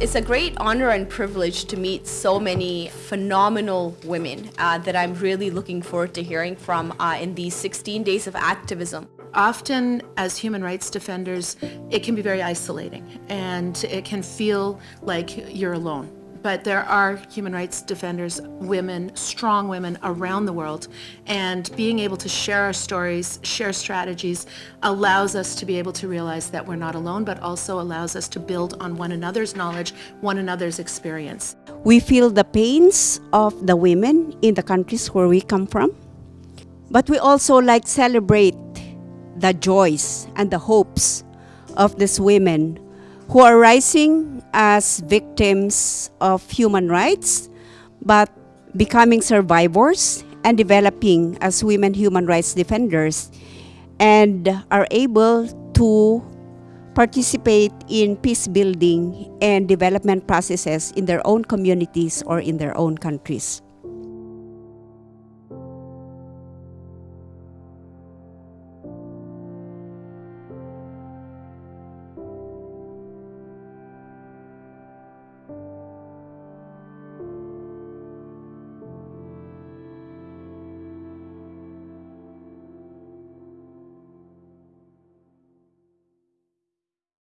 It's a great honor and privilege to meet so many phenomenal women uh, that I'm really looking forward to hearing from uh, in these 16 days of activism. Often, as human rights defenders, it can be very isolating and it can feel like you're alone. But there are human rights defenders, women, strong women around the world, and being able to share our stories, share strategies, allows us to be able to realize that we're not alone, but also allows us to build on one another's knowledge, one another's experience. We feel the pains of the women in the countries where we come from, but we also like celebrate the joys and the hopes of these women who are rising as victims of human rights, but becoming survivors and developing as women human rights defenders and are able to participate in peace building and development processes in their own communities or in their own countries.